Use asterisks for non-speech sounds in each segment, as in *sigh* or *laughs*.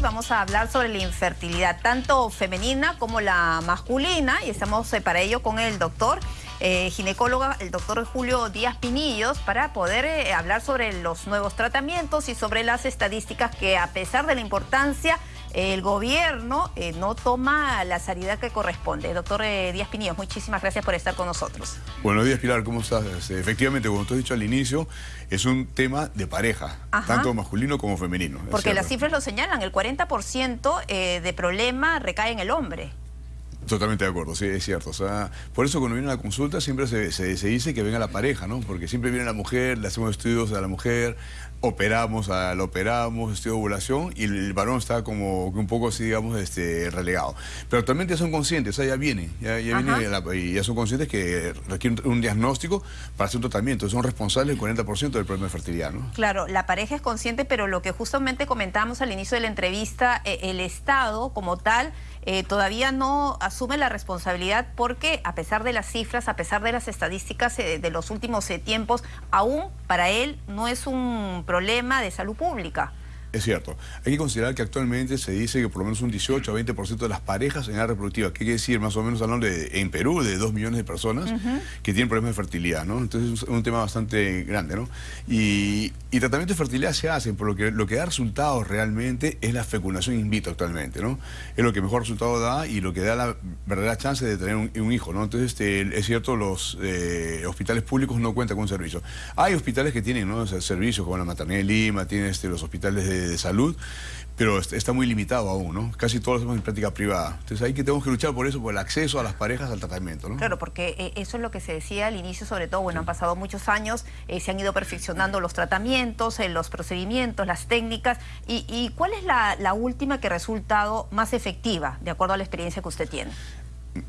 vamos a hablar sobre la infertilidad, tanto femenina como la masculina, y estamos eh, para ello con el doctor eh, ginecóloga, el doctor Julio Díaz Pinillos, para poder eh, hablar sobre los nuevos tratamientos y sobre las estadísticas que a pesar de la importancia el gobierno eh, no toma la salida que corresponde. Doctor eh, Díaz Pinillos, muchísimas gracias por estar con nosotros. Buenos días, Pilar, ¿cómo estás? Efectivamente, como tú has dicho al inicio, es un tema de pareja, tanto masculino como femenino. Porque las cifras lo señalan, el 40% eh, de problema recae en el hombre. Totalmente de acuerdo, sí, es cierto. O sea, por eso cuando viene la consulta siempre se, dice que venga la pareja, ¿no? Porque siempre viene la mujer, le hacemos estudios a la mujer, operamos, a, la operamos, estudio de ovulación y el, varón está como un poco así, digamos, este, relegado. Pero actualmente ya son conscientes, o sea, ya viene, ya, ya viene y ya son conscientes que requieren un diagnóstico para hacer un tratamiento. Son responsables del 40% del problema de fertilidad, ¿no? Claro, la pareja es consciente, pero lo que justamente comentamos al inicio de la entrevista, eh, el Estado como tal eh, todavía no asume la responsabilidad porque a pesar de las cifras, a pesar de las estadísticas eh, de los últimos tiempos, aún para él no es un problema de salud pública. Es cierto. Hay que considerar que actualmente se dice que por lo menos un 18 a 20% de las parejas en edad reproductiva, ¿qué quiere decir? Más o menos hablando de, en Perú de 2 millones de personas que tienen problemas de fertilidad, ¿no? Entonces es un tema bastante grande, ¿no? Y, y tratamientos de fertilidad se hacen, por lo que lo que da resultados realmente es la fecundación in vitro actualmente, ¿no? Es lo que mejor resultado da y lo que da la verdadera chance de tener un, hijo, ¿no? Entonces este, es cierto, los eh, hospitales públicos no cuentan con un servicio. Hay hospitales que tienen, ¿no? servicios como la Maternidad de Lima, tienen este, los hospitales de de, salud, pero está muy limitado aún, ¿no? Casi todos lo hacemos en práctica privada. Entonces ahí que tenemos que luchar por eso, por el acceso a las parejas al tratamiento, ¿no? Claro, porque eh, eso es lo que se decía al inicio, sobre todo, bueno, han pasado muchos años, eh, se han ido perfeccionando los tratamientos, eh, los procedimientos, las técnicas, y, ¿cuál es la, la última que ha resultado más efectiva, de acuerdo a la experiencia que usted tiene?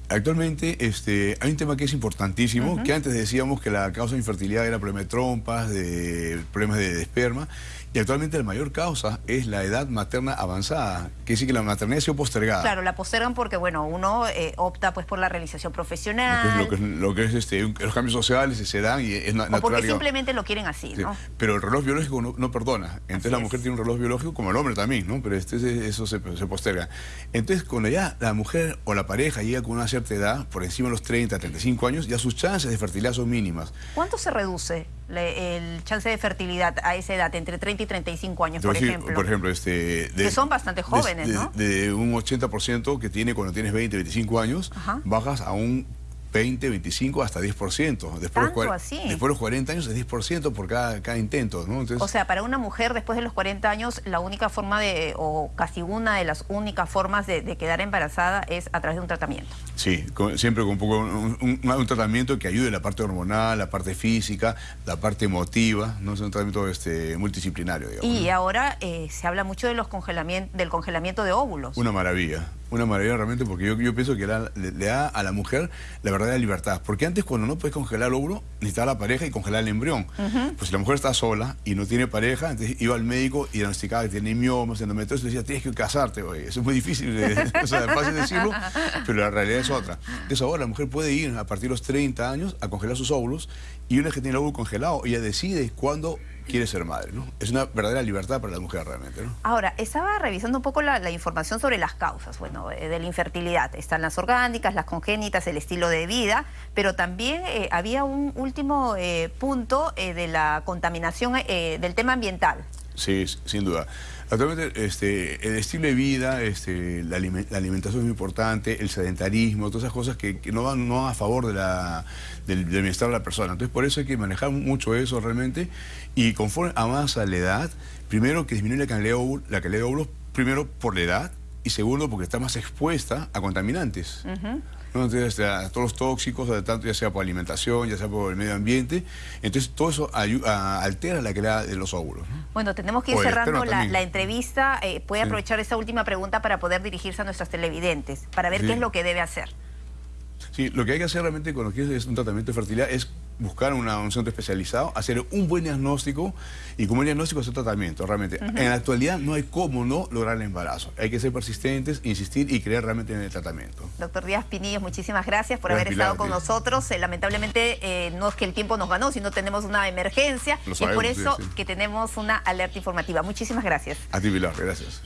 Actualmente este, hay un tema que es importantísimo, que antes decíamos que la causa de infertilidad era problemas de trompas, de problemas de, esperma, y actualmente la mayor causa es la edad materna avanzada, que decir que la maternidad ha sido postergada. Claro, la postergan porque bueno, uno eh, opta pues por la realización profesional. Lo que, es, este, los cambios sociales se dan y es natural. O porque simplemente lo quieren así, ¿no? Pero el reloj biológico no, perdona. Entonces la mujer tiene un reloj biológico como el hombre también, ¿no? Pero este, eso se, se posterga. Entonces cuando ya la mujer o la pareja llega con una cierta edad, por encima de los 30, 35 años, ya sus chances de fertilidad son mínimas. ¿Cuánto se reduce el chance de fertilidad a esa edad, entre 30 y 35 años, por ejemplo? Por ejemplo, este... que son bastante jóvenes, de, ¿no? De un 80% que tiene cuando tienes 20, 25 años, bajas a un 20, 25, hasta 10%. Después, ¿Tanto así? después de los 40 años es 10% por cada, cada intento. ¿no? o sea, para una mujer después de los 40 años, la única forma de, o casi una de las únicas formas de, quedar embarazada es a través de un tratamiento. Sí, siempre con un, poco, un, tratamiento que ayude la parte hormonal, la parte física, la parte emotiva, ¿no? es un tratamiento este, multidisciplinario. y ahora eh, se habla mucho de los congelamiento, del congelamiento de óvulos. Una maravilla una maravilla realmente porque yo, yo pienso que le, da a la mujer la verdadera libertad. Porque antes cuando no puedes congelar el óvulo, necesitaba la pareja y congelar el embrión. Pues si la mujer está sola y no tiene pareja, entonces iba al médico y diagnosticaba que tiene miomas, endometriosis, decía, tienes que casarte, oye. Eso es muy difícil, *laughs* o sea, es fácil decirlo, pero la realidad es otra. Entonces ahora la mujer puede ir a partir de los 30 años a congelar sus óvulos y una vez que tiene el óvulo congelado, ella decide cuándo quiere ser madre, ¿no? Es una verdadera libertad para la mujer realmente, ¿no? Ahora, estaba revisando un poco la, información sobre las causas, bueno, eh, de la infertilidad. Están las orgánicas, las congénitas, el estilo de vida, pero también eh, había un último eh, punto de la contaminación del tema ambiental. Sí, sin duda. Actualmente este, el estilo de vida, este, la, alimentación es muy importante, el sedentarismo, todas esas cosas que, no, van, a favor de la, del, bienestar de la persona. Entonces por eso hay que manejar mucho eso realmente y conforme a más a la edad, primero que disminuye la calidad de óvulos, primero por la edad y segundo porque está más expuesta a contaminantes. Entonces, este, a todos los tóxicos, tanto ya sea por alimentación, ya sea por el medio ambiente. Entonces, todo eso altera la calidad de los óvulos. Bueno, tenemos que ir cerrando la, entrevista. Eh, puede aprovechar esta última pregunta para poder dirigirse a nuestros televidentes, para ver qué es lo que debe hacer. Sí, lo que hay que hacer realmente cuando quieres un tratamiento de fertilidad es buscar un centro especializado, hacer un buen diagnóstico y como el diagnóstico hacer tratamiento. Realmente, en la actualidad no hay cómo no lograr el embarazo. Hay que ser persistentes, insistir y creer realmente en el tratamiento. Doctor Díaz Pinillos, muchísimas gracias por haber estado con nosotros. Eh, lamentablemente eh, no es que el tiempo nos ganó, sino tenemos una emergencia y por eso que tenemos una alerta informativa. Muchísimas gracias. A ti, Pilar, gracias.